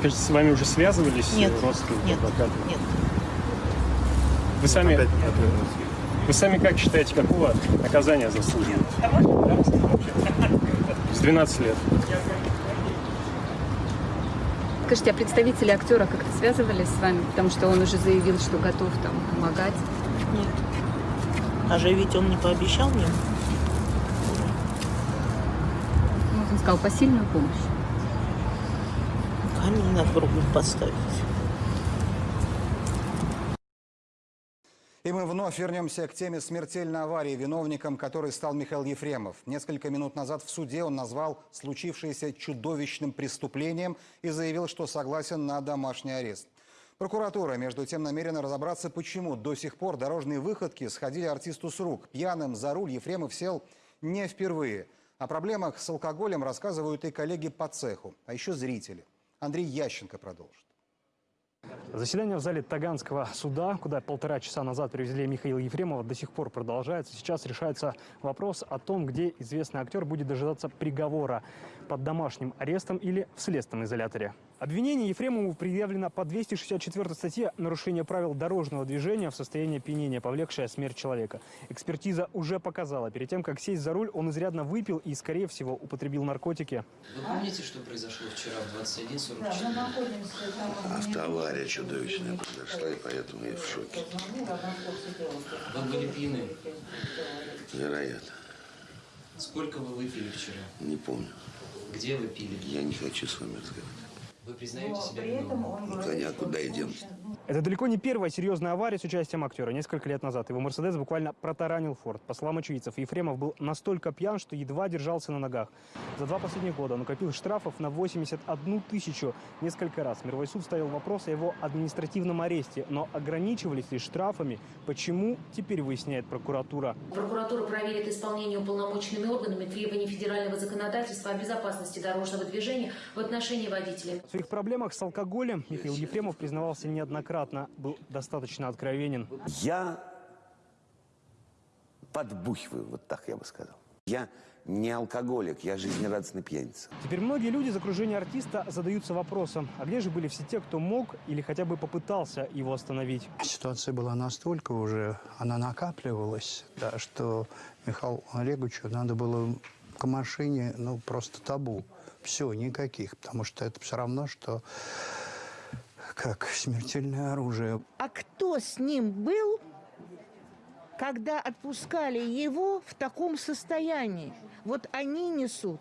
Скажите, с вами уже связывались Нет, родственники нет, адвокаты? нет. Вы сами, вы сами как считаете, какого наказания заслуживает? С 12 лет. Скажите, а представители актера как-то связывались с вами? Потому что он уже заявил, что готов там помогать. Нет. А же ведь он не пообещал мне. Ну, он сказал посильную помощь. Камень на кругу поставить. И мы вновь вернемся к теме смертельной аварии, виновником которой стал Михаил Ефремов. Несколько минут назад в суде он назвал случившееся чудовищным преступлением и заявил, что согласен на домашний арест. Прокуратура, между тем, намерена разобраться, почему до сих пор дорожные выходки сходили артисту с рук. Пьяным за руль Ефремов сел не впервые. О проблемах с алкоголем рассказывают и коллеги по цеху, а еще зрители. Андрей Ященко продолжит. Заседание в зале Таганского суда, куда полтора часа назад привезли Михаила Ефремова, до сих пор продолжается. Сейчас решается вопрос о том, где известный актер будет дожидаться приговора под домашним арестом или в следственном изоляторе. Обвинение Ефремову предъявлено по 264 статье «Нарушение правил дорожного движения в состоянии опьянения, повлекшее смерть человека». Экспертиза уже показала, перед тем, как сесть за руль, он изрядно выпил и, скорее всего, употребил наркотики. Вы помните, что произошло вчера в 21.44? Автоавария чудовищная произошла, и поэтому я в шоке. Вы были пьяны. Вероятно. Сколько вы выпили вчера? Не помню. Где вы пили? Я не хочу с вами разговаривать. Вы признаете себя виновным? Ну, коня, куда идем? Это далеко не первая серьезная авария с участием актера. Несколько лет назад его «Мерседес» буквально протаранил «Форд». По словам очевидцев, Ефремов был настолько пьян, что едва держался на ногах. За два последних года он накопил штрафов на 81 тысячу несколько раз. Мировой суд ставил вопрос о его административном аресте, но ограничивались ли штрафами? Почему, теперь выясняет прокуратура. Прокуратура проверит исполнение уполномоченными органами требований федерального законодательства о безопасности дорожного движения в отношении водителя. В своих проблемах с алкоголем Михаил Ефремов признавался неоднократно, был достаточно откровенен. Я подбухиваю, вот так я бы сказал. Я не алкоголик, я жизнерадостный пьяница. Теперь многие люди из окружения артиста задаются вопросом, а где же были все те, кто мог или хотя бы попытался его остановить? Ситуация была настолько уже, она накапливалась, да, что Михаилу Олеговичу надо было к машине, ну, просто табу. Все, никаких, потому что это все равно, что как смертельное оружие. А кто с ним был, когда отпускали его в таком состоянии? Вот они несут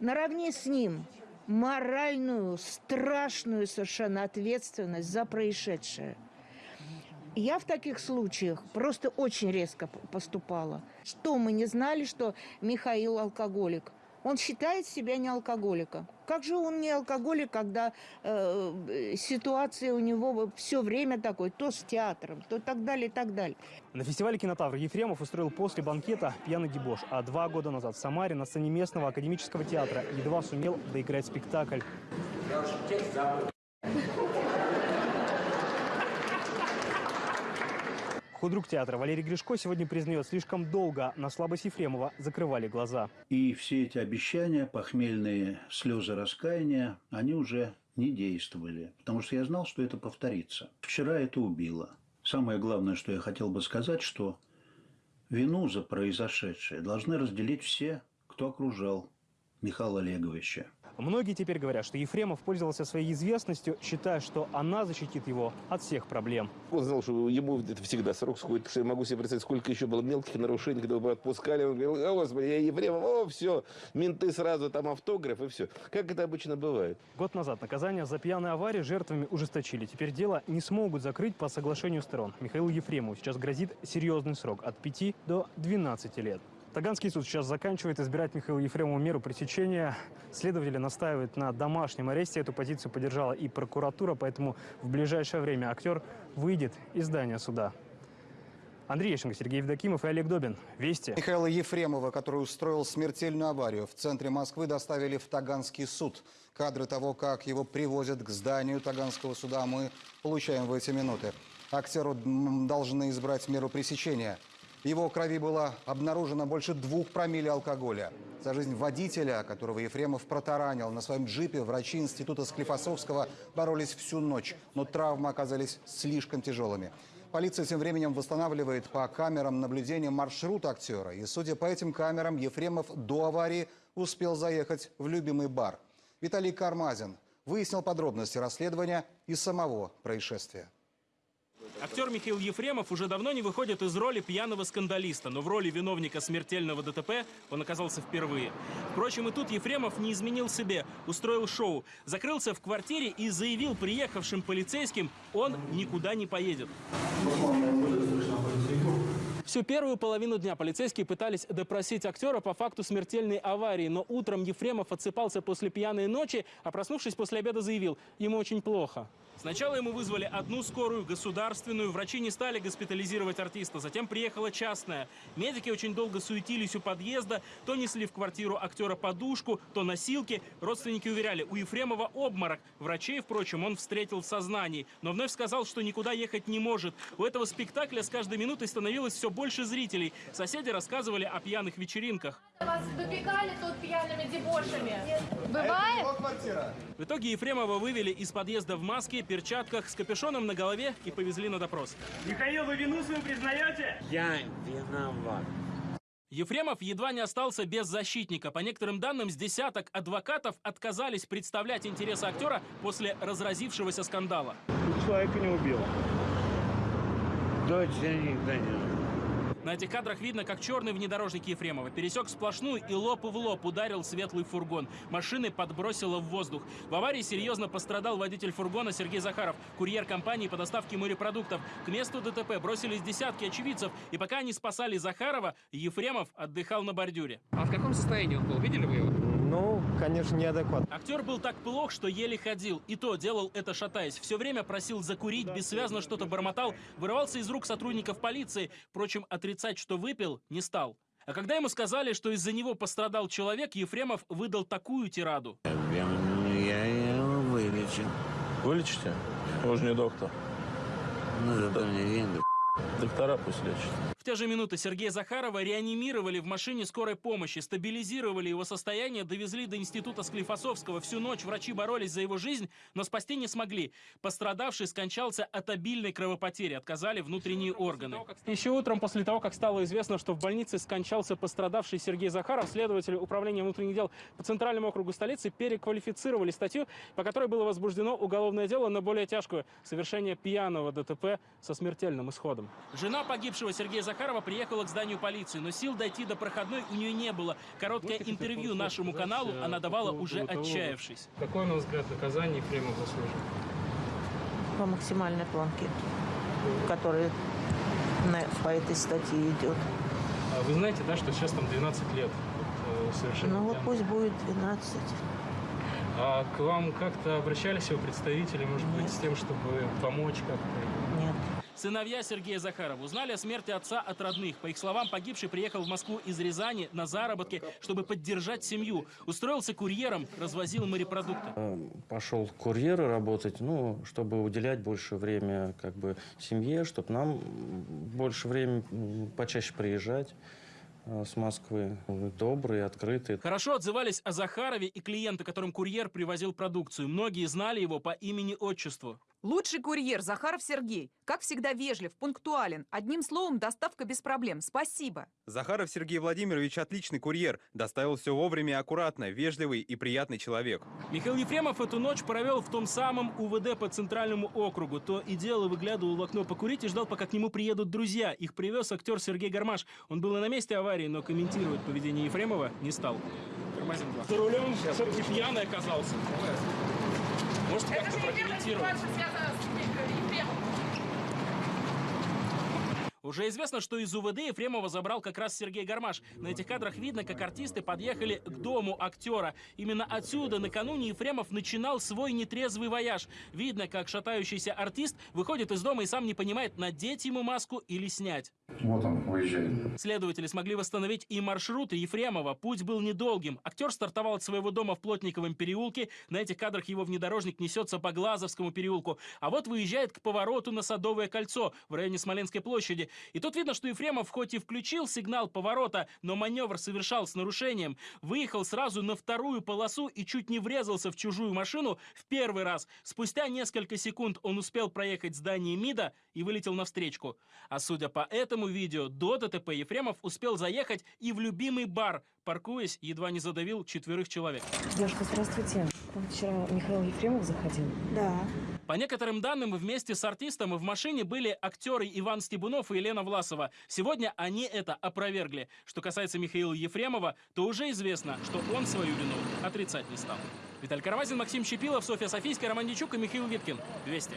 наравне с ним моральную, страшную совершенно ответственность за происшедшее. Я в таких случаях просто очень резко поступала. Что мы не знали, что Михаил алкоголик? Он считает себя не алкоголиком. Как же он не алкоголик, когда э, ситуация у него все время такой, то с театром, то так далее, так далее. На фестивале «Кинотавр» Ефремов устроил после банкета пьяный дебош, а два года назад в Самаре на сцене местного академического театра едва сумел доиграть спектакль. Худрук театра Валерий Гришко сегодня признает, слишком долго на слабость Ефремова закрывали глаза. И все эти обещания, похмельные слезы раскаяния, они уже не действовали, потому что я знал, что это повторится. Вчера это убило. Самое главное, что я хотел бы сказать, что вину за произошедшее должны разделить все, кто окружал Михаила Олеговича. Многие теперь говорят, что Ефремов пользовался своей известностью, считая, что она защитит его от всех проблем. Он знал, что ему это всегда срок сходит, я могу себе представить, сколько еще было мелких нарушений, когда его отпускали. Он говорил, о, господи, я Ефремов, о, все, менты сразу, там автограф и все. Как это обычно бывает. Год назад наказание за пьяную аварию жертвами ужесточили. Теперь дело не смогут закрыть по соглашению сторон. Михаилу Ефремову сейчас грозит серьезный срок от 5 до 12 лет. Таганский суд сейчас заканчивает избирать Михаилу Ефремову меру пресечения. Следователи настаивают на домашнем аресте. Эту позицию поддержала и прокуратура, поэтому в ближайшее время актер выйдет из здания суда. Андрей Ещенко, Сергей Евдокимов и Олег Добин. Вести. Михаила Ефремова, который устроил смертельную аварию, в центре Москвы доставили в Таганский суд. Кадры того, как его привозят к зданию Таганского суда, мы получаем в эти минуты. Актеру должны избрать меру пресечения. В его крови было обнаружено больше двух промилле алкоголя. За жизнь водителя, которого Ефремов протаранил на своем джипе, врачи института Склифосовского боролись всю ночь, но травмы оказались слишком тяжелыми. Полиция тем временем восстанавливает по камерам наблюдения маршрут актера. И, судя по этим камерам, Ефремов до аварии успел заехать в любимый бар. Виталий Кармазин выяснил подробности расследования и самого происшествия. Актер Михаил Ефремов уже давно не выходит из роли пьяного скандалиста, но в роли виновника смертельного ДТП он оказался впервые. Впрочем, и тут Ефремов не изменил себе, устроил шоу, закрылся в квартире и заявил приехавшим полицейским, он никуда не поедет. Всю первую половину дня полицейские пытались допросить актера по факту смертельной аварии, но утром Ефремов отсыпался после пьяной ночи, а проснувшись после обеда заявил, ему очень плохо. Сначала ему вызвали одну скорую, государственную. Врачи не стали госпитализировать артиста. Затем приехала частная. Медики очень долго суетились у подъезда. То несли в квартиру актера подушку, то носилки. Родственники уверяли, у Ефремова обморок. Врачей, впрочем, он встретил в сознании. Но вновь сказал, что никуда ехать не может. У этого спектакля с каждой минутой становилось все больше зрителей. Соседи рассказывали о пьяных вечеринках. Вас допекали тут пьяными дебошами? Бывает? В итоге Ефремова вывели из подъезда в маске, перчатках, с капюшоном на голове и повезли на допрос. Михаил, вы вину свою признаете? Я виноват. Ефремов едва не остался без защитника. По некоторым данным, с десяток адвокатов отказались представлять интересы актера после разразившегося скандала. Человека не убил. Дочь никто не На этих кадрах видно, как черный внедорожник Ефремова пересек сплошную и лоб в лоб ударил светлый фургон. Машины подбросило в воздух. В аварии серьезно пострадал водитель фургона Сергей Захаров, курьер компании по доставке морепродуктов. К месту ДТП бросились десятки очевидцев, и пока они спасали Захарова, Ефремов отдыхал на бордюре. А в каком состоянии он был? Видели вы его? Ну, конечно, неадекватно. Актер был так плох, что еле ходил. И то делал это шатаясь. Все время просил закурить, бессвязно что-то бормотал, вырывался из рук сотрудников полиции. Впрочем, отрицать, что выпил, не стал. А когда ему сказали, что из-за него пострадал человек, Ефремов выдал такую тираду. Я его вылечу. Вылечите? Вы же не доктор. Ну, зато мне венды. Доктора пусть лечат. В те же минуты Сергея Захарова реанимировали в машине скорой помощи, стабилизировали его состояние, довезли до института Склифосовского. Всю ночь врачи боролись за его жизнь, но спасти не смогли. Пострадавший скончался от обильной кровопотери, отказали внутренние органы. Еще утром, после того, как стало известно, что в больнице скончался пострадавший Сергей Захаров, следователи Управления внутренних дел по Центральному округу столицы переквалифицировали статью, по которой было возбуждено уголовное дело на более тяжкую – совершение пьяного ДТП со смертельным исходом. Жена погибшего Сергея Захарова приехала к зданию полиции, но сил дойти до проходной у нее не было. Короткое интервью нашему каналу она давала уже отчаявшись. Какое, на взгляд, наказание Ефремов заслужил? По максимальной планке, которая по этой статье идет. А вы знаете, да, что сейчас там 12 лет э, совершенно Ну вот пусть будет 12. А к вам как-то обращались его представители, может быть, с тем, чтобы помочь как-то? Нет. Сыновья Сергея Захарова узнали о смерти отца от родных. По их словам, погибший приехал в Москву из Рязани на заработки, чтобы поддержать семью. Устроился курьером, развозил морепродукты. Пошел курьеры работать, ну, чтобы уделять больше время как бы семье, чтобы нам больше времени почаще приезжать э, с Москвы. Добрые, открытые. Хорошо отзывались о Захарове и клиенты, которым курьер привозил продукцию. Многие знали его по имени-отчеству. Лучший курьер Захаров Сергей. Как всегда вежлив, пунктуален. Одним словом, доставка без проблем. Спасибо. Захаров Сергей Владимирович отличный курьер. Доставил все вовремя и аккуратно, вежливый и приятный человек. Михаил Ефремов эту ночь провел в том самом УВД по Центральному округу. То и дело выглядывал в окно покурить и ждал, пока к нему приедут друзья. Их привез актер Сергей Гармаш. Он был и на месте аварии, но комментировать поведение Ефремова не стал. За рулем все-таки пьяный оказался. Может, как-то прокомментировать? Уже известно, что из УВД Ефремова забрал как раз Сергей Гармаш. На этих кадрах видно, как артисты подъехали к дому актера. Именно отсюда накануне Ефремов начинал свой нетрезвый вояж. Видно, как шатающийся артист выходит из дома и сам не понимает, надеть ему маску или снять. Вот он уезжает. Следователи смогли восстановить и маршруты Ефремова. Путь был недолгим. Актер стартовал от своего дома в Плотниковом переулке. На этих кадрах его внедорожник несется по Глазовскому переулку. А вот выезжает к повороту на Садовое кольцо в районе Смоленской площади. И тут видно, что Ефремов хоть и включил сигнал поворота, но маневр совершал с нарушением. Выехал сразу на вторую полосу и чуть не врезался в чужую машину в первый раз. Спустя несколько секунд он успел проехать здание МИДа и вылетел навстречку. А судя по этому видео, до ДТП Ефремов успел заехать и в любимый бар, паркуясь, едва не задавил четверых человек. Девушка, здравствуйте. Вам вчера Михаил Ефремов заходил? Да. По некоторым данным, вместе с артистом в машине были актеры Иван Стебунов и Елена Власова. Сегодня они это опровергли. Что касается Михаила Ефремова, то уже известно, что он свою вину отрицать не стал. Виталий Карамазин, Максим Щепилов, Софья Софийская, Роман Дичук и Михаил Виткин. Вести.